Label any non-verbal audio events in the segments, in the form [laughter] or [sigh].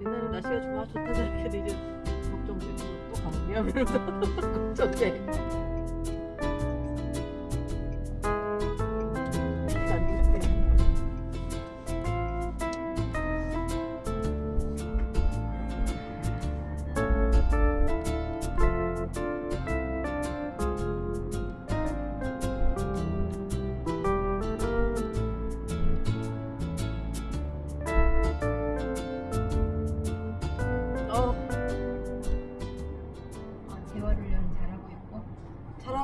옛날에 날씨가 좋아 좋다 생각해도 이제 걱정되고 또 가겠냐 이러면서 걱정돼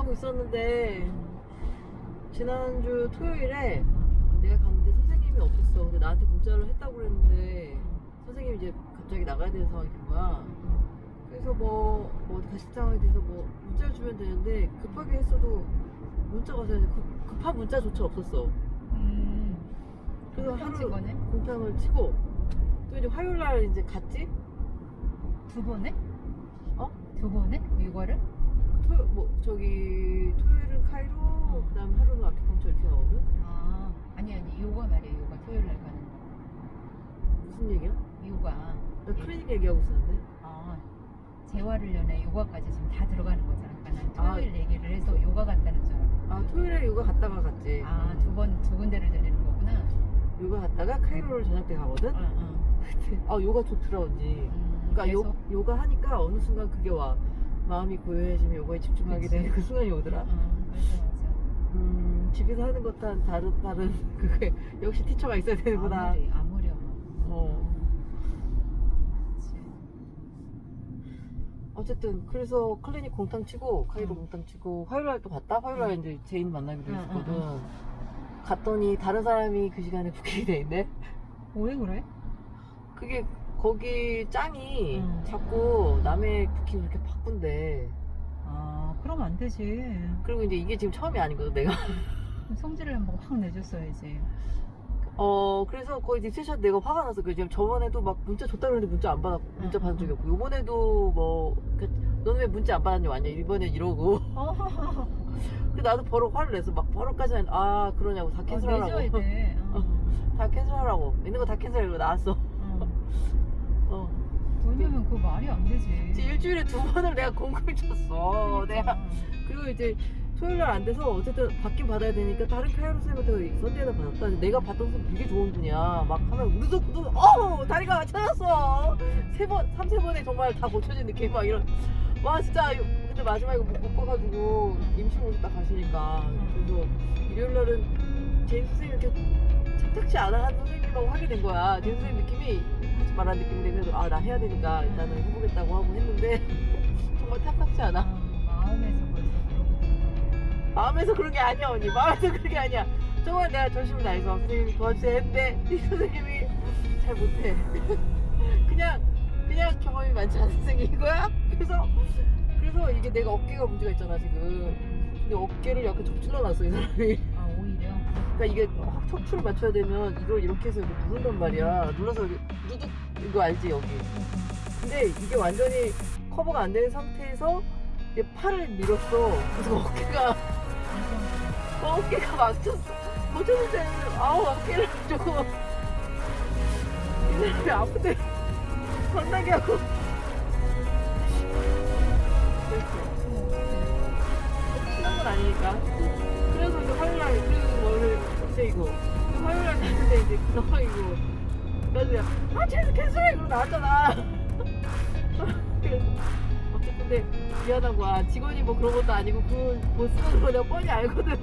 하고 있었는데 지난주 토요일에 내가 갔는데 선생님이 없었어. 근데 나한테 문자를 했다고 그랬는데 선생님이 이제 갑자기 나가야 되는 상황이 된 거야. 그래서 뭐, 뭐 어디 가실 상황이 돼서 뭐 문자를 주면 되는데 급하게 했어도 문자가 와서 급, 급한 문자조차 없었어. 음. 그래서 하루 친 거네? 공탕을 치고 또 이제 화요일 날 이제 갔지? 두 번에? 어? 두 번에? 육아를? 토, 뭐 저기 토요일은 카이로 그다음에 하루는 아큐펑처 이렇게 가거든. 아, 아니 아니 요가 말이야 요가 토요일 날 가는 거. 무슨 얘기야? 요가. 나 클리닉 얘기하고 있었는데. 아, 재활훈련에 요가까지 지금 다 들어가는 거잖아. 그러니까 난 아. 토요일 얘기를 해서 요가 갔다는 줄 알았고. 아 토요일에 요가 갔다가 갔지. 아, 두 번, 두 군데를 들리는 거구나. 요가 갔다가 카이로를 저녁 때 가거든. 응, 응. [laughs] 아 요가 좋더라 언니. 음, 그러니까? 요, 요가 하니까 어느 순간 그게 와. 마음이 고요해지면 요거에 집중하게 그치. 되는 그 순간이 오더라. 응, 맞아, 맞아. 음 집에서 하는 것과는 다른 다른 [laughs] 그게 역시 teacher가 있어야 되는구나. 아무리, 아무렴. 어. 어쨌든 그래서 클리닉 공탕 치고 카이로 응. 공탕 치고 화요일 날 또 갔다. 화요일 날 응. 이제 제인 만나기로 응, 했었거든. 응, 갔더니 다른 사람이 그 시간에 [laughs] 부킹이 돼 있네. 왜 그래? 그게 거기 짱이 응. 자꾸 남의 부킹 그렇게 바꾼대. 아, 그럼 안 되지. 그리고 이제 이게 지금 처음이 아니거든 내가. 성질을 한번 확 내줬어야지. 어 그래서 거의 discussion 내가 화가 나서 그 지금 저번에도 막 문자 줬다 그랬는데 문자 안 받았 문자 응, 받은 응, 적이 없고 요번에도 뭐 그, 너는 왜 문자 안 받았냐 왔냐 이번엔 이러고 [laughs] 어, 그 나도 버럭 화를 내서 막 버럭까지는 아 그러냐고 다 cancel하라고 내줘야 돼. 어. [laughs] 다 캔슬하라고 있는 거 다 캔슬하고 나왔어 어. 어 왜냐면 그거 말이 안 되지. 이제 일주일에 두 번을 내가 공금을 쳤어 그러니까. 내가 그리고 이제 토요일 날 안 돼서 어쨌든 받긴 받아야 되니까 다른 카이로 쌤한테 선대에다 받았다. 근데 내가 받던 선 되게 좋은 분이야. 막 하면 우르륵 어 다리가 찾았어. 세 번, 삼세 번에 정말 다 고쳐진 느낌 막 이런. 와 진짜 근데 마지막에 못 바꿔가지고 임신을 딱 가시니까 그래서 일요일 날은 제인 선생님 이렇게 탐탁치 않아 하는 선생님하고 하게 된 거야. 제인 선생님 느낌이 하지 말라는 느낌인데 그래도 아 나 해야 되니까 일단은 해보겠다고 하고 했는데 [laughs] 정말 탐탁치 않아. 아, 마음에서 벌써. 마음에서 그런 게 아니야 언니 마음에서 그런 게 아니야 정말 내가 전심을 다해서 선생님이 도와주세요 했는데 이 선생님이 잘 못해 [laughs] 그냥 그냥 경험이 많지 않은 선생님인 거야 그래서 그래서 이게 내가 어깨가 문제가 있잖아 지금 근데 어깨를 약간 접질러 놨어 이 사람이. 그러니까 이게 확 척추를 맞춰야 되면 이걸 이렇게 해서 이렇게 누른단 말이야 눌러서 누둑 이거 알지 여기 근데 이게 완전히 커버가 안 되는 상태에서 이제 팔을 밀었어 그래서 어깨가 어깨가 막혔어. 어쩌는데, 아우, 어깨를 조금. 이 사람이 아픈데, 겁나게 하고. 그랬어. 친한 건 아니니까. 그래서 이제 화요일날, 이제 이거. 화요일 날 갔는데 이제 그 상황이고. 그래서 아, 쟤는 캔슬해! 그러고 나왔잖아. 그래서. [laughs] 어쨌든 근데 미안한 거야. 직원이 뭐 그런 것도 아니고 그 보스가 내가 뻔히 알거든.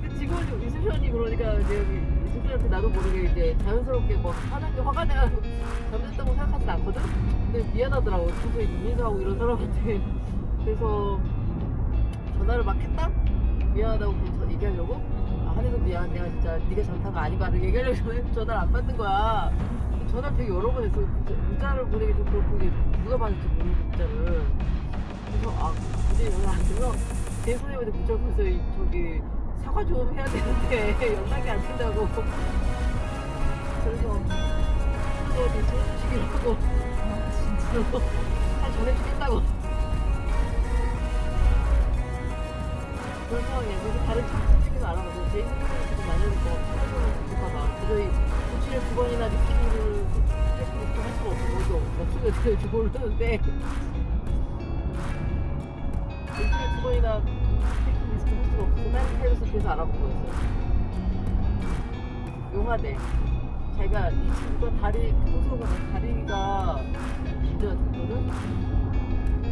근데 [laughs] 직원이 리셉션이 그러니까 이제 여기 리셉션한테 나도 모르게 이제 자연스럽게 뭐 하는 게 화가 내가지고 잘못했다고 생각하진 않거든. 근데 미안하더라고. 평소에 인사하고 이런 사람한테. [laughs] 그래서 전화를 막 했다. 미안하다고 그냥 저 얘기하려고. 아, 한해서 미안. 내가 진짜 네가 거 아니고 하는 얘기하려고 전화- [laughs] 전화를 안 받는 거야. 전화를 되게 여러 번 했어. 문자- 문자를 보내기 좀 그렇고 이게 누가 받을지 모르는 문자를. 그래서 아 이제 연락 안 돼서 제 선생님한테 문자 보내서 이- 저기 사과 좀 해야 되는데 [laughs] 연락이 안 된다고. 그래서 그거 대체 해주시기로 하고 아, 진짜. 잘 전해주겠다고. 그래서 다른 친 구들끼리 알아보고 제 선생님이 지금 만약에 뭐 찾아보는 거 봐봐. 그래서 이 고치를 두 번이나 리피를 할 수가 될지 모르는데 일주일에 두 번이나 체킹 리스트 할 수가 없어서 맨 해외에서 계속 알아보고 있어요 용화대 자기가 이 친구가 다리 평소가 다리가 됐거든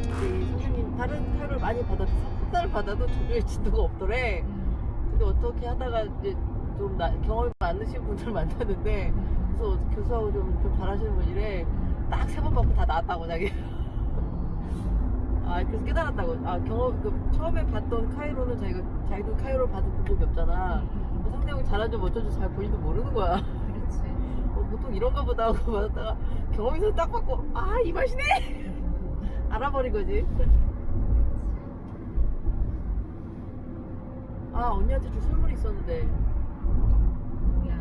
근데 이 선생님 다른 타협을 많이 받아도 3달을 받아도 조류에 진도가 없더래 음. 근데 어떻게 하다가 이제 좀 나, 경험이 많으신 분들 [laughs] 만났는데 음. 그래서 교수하고 좀, 좀 잘하시는 분이래 딱 세 번 받고 다 나왔다고 자기 [laughs] 아 그래서 깨달았다고 아 경험 그 처음에 봤던 카이로는 자기가 자기도 카이로를 받은 본 적이 없잖아 음. 그 상대방이 잘하는지 어쩐지 잘 본인도 모르는 거야 그렇지. [laughs] 어, 보통 이런가 보다 하고 받았다가 경험에서 딱 받고 아 이 맛이네 알아버린 거지 아 언니한테 줄 선물이 있었는데 뭐야?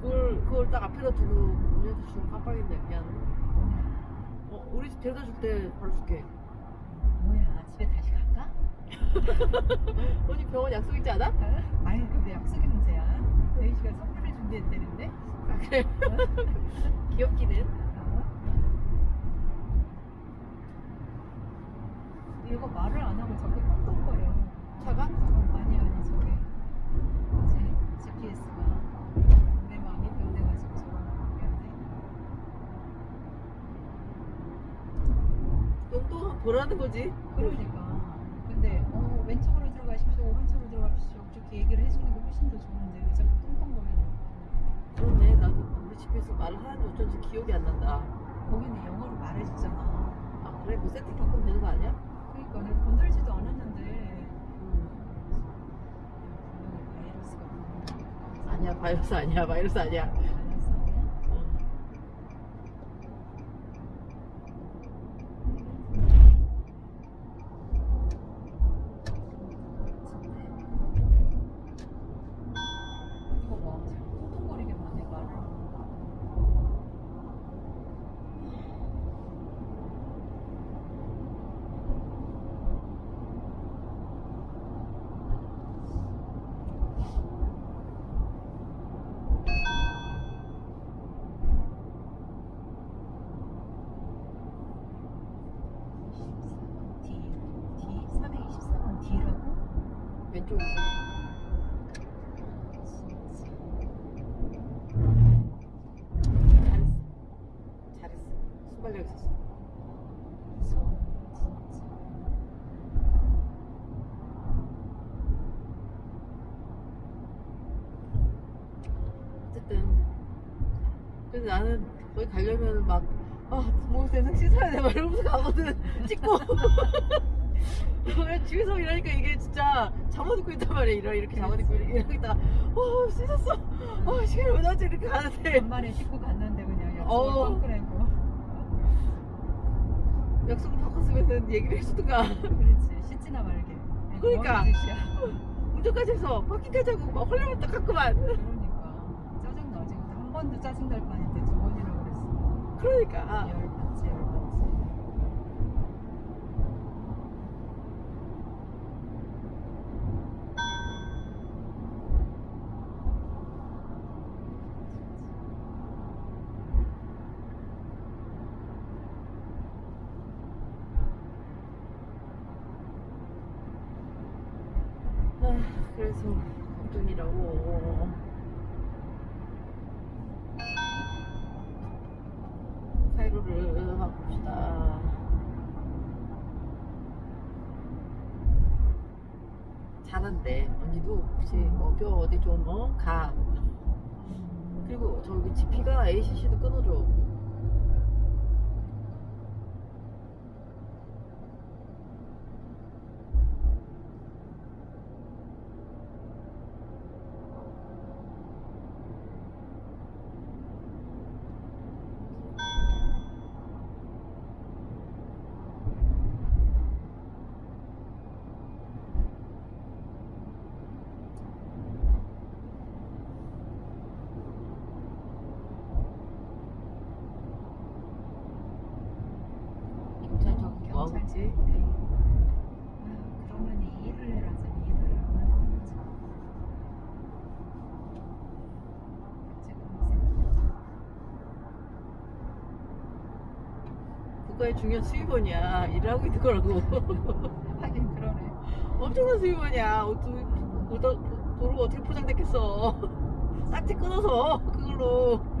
그걸 그걸 딱 앞에다 두고 언니한테 주고 깜빡했네 미안? 어 우리 집 데려다 줄 때 바로 줄게 뭐야? 집에 다시 갈까? [laughs] 언니 병원 약속 있지 않아? 어? 아니 근데 약속이 문제야. 레이시가 선물을 준비했다는데. 아 그래 [laughs] 귀엽기는 어? 얘가 말을 안 하고 자꾸. 차가? 어, 아니 아니 저게 뭐지? GPS가 내 마음이 변해가지고 저런. 똥똥 보라는 거지 그러니까. 근데 어, 왼쪽으로 들어가십시오, 오른쪽으로 들어가십시오. 그렇게 얘기를 해주는 게 훨씬 더 좋은데 왜 자꾸 똥똥거리냐고. 그렇네 나도 우리 집에서 말을 하는데 어쩐지 기억이 안 난다 거기는 영어로 말해주잖아. 아 그래 뭐 세팅 바꾸면 되는 거 아니야? 그러니까 내가 건들지도 않았는데 음. 분명히 바이러스가 분명히 아니야 바이러스 아니야 바이러스 아니야 바이러스 아니야? 어. 이거 봐, 자꾸 똥똥거리게만 해 말을. D, D 423은 D라고? 왼쪽으로 진짜. 잘했어 잘했어 순발력 있었어 무서워, 진짜. 어쨌든 그래서 나는 거기 가려면 막 아, 목욕 대상 씻어야 돼. 막 이러면서 가거든. [laughs] 찍고. [laughs] 집에서 이러니까 이게 진짜 잠옷 입고 있단 말이야. 이러, 이렇게 잠옷 입고 이렇게 있다가, 어, 씻었어. 어, 시간이 왜 나지? 이렇게 가는데. 간만에 씻고 갔는데 그냥 약속을 어. 꺾으라고. 약속을 바꿨으면 얘기를 해주든가. 그렇지, 씻지나 말게. 그러니까. [laughs] 운전까지 해서 바퀴까지 하고 막 헐레벌떡 갔구만. 그러니까 짜증나 지금 한 번도 짜증 날 뻔했는데 두 번이나 그랬어. 그러니까. 열 받지, 열 받지. 잘한대. 언니도 혹시 뭐뼈 어디 좀 어? 가. 그리고 저기 GP가 ACC도 끊어줘. 국가의 중요한 수입원이야. 일하고 있는 거라고. [laughs] 하긴 그러네. 엄청난 수입원이야. 어떻게, 도로가 어떻게 포장됐겠어. [laughs] 딱지 끊어서, 그걸로.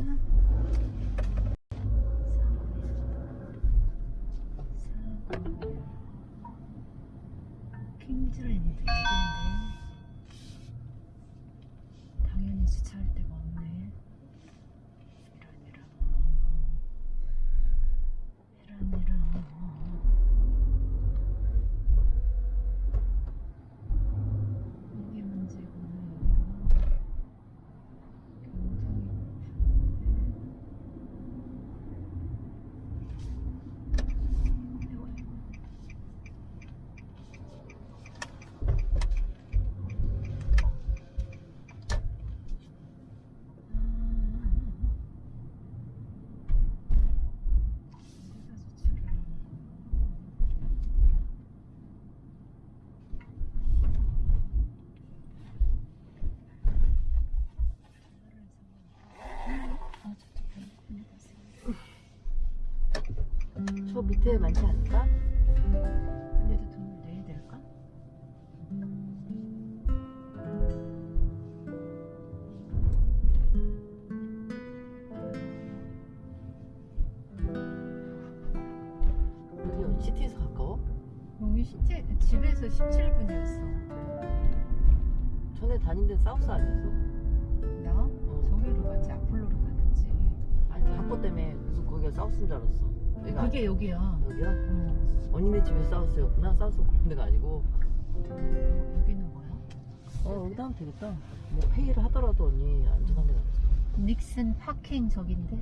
어딘데? 당연히 주차할 데가 없네. 이런 이런 이런 이런 이게 문제구나 여기가 굉장히 고픈데 아이고, 아이고. 저 밑에 많지 않을까? 근데도 돈을 내야 될까? 여기 시티에서 가까워? 여기 시티, 집에서 17분이었어. 전에 다닌 데는 사우스 아니었어? 나? 저기로 갔지, 아폴로로 다녔지. 아니 학교 때문에 무슨 거기가 사우스인 줄 알았어 여기가 그게 여기야. 여기야? 어. 언니네 집에 사우스였구나 사우스 데가 아니고 어, 여기는 뭐야? 어 여기다 하면 되겠다 뭐 회의를 하더라도 언니 안전하게 나갔어 닉슨 파킹 저긴데?